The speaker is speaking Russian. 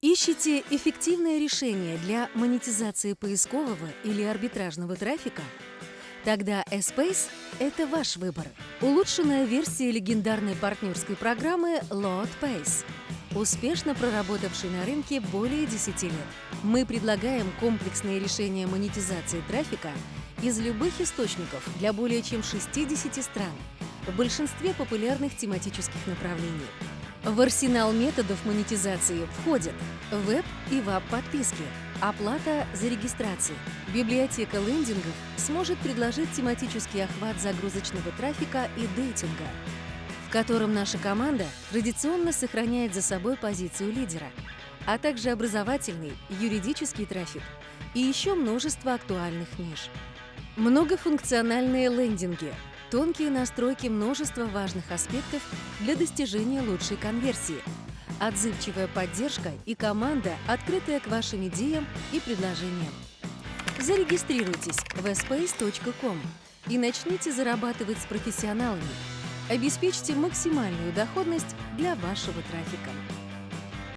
Ищите эффективное решение для монетизации поискового или арбитражного трафика? Тогда Espace – это ваш выбор. Улучшенная версия легендарной партнерской программы LoadPace, успешно проработавшей на рынке более 10 лет. Мы предлагаем комплексные решения монетизации трафика из любых источников для более чем 60 стран, в большинстве популярных тематических направлений. В арсенал методов монетизации входят веб и веб-подписки, оплата за регистрацию. Библиотека лендингов сможет предложить тематический охват загрузочного трафика и дейтинга, в котором наша команда традиционно сохраняет за собой позицию лидера, а также образовательный, юридический трафик и еще множество актуальных ниш. Многофункциональные лендинги – Тонкие настройки множества важных аспектов для достижения лучшей конверсии. Отзывчивая поддержка и команда, открытая к вашим идеям и предложениям. Зарегистрируйтесь в space.com и начните зарабатывать с профессионалами. Обеспечьте максимальную доходность для вашего трафика.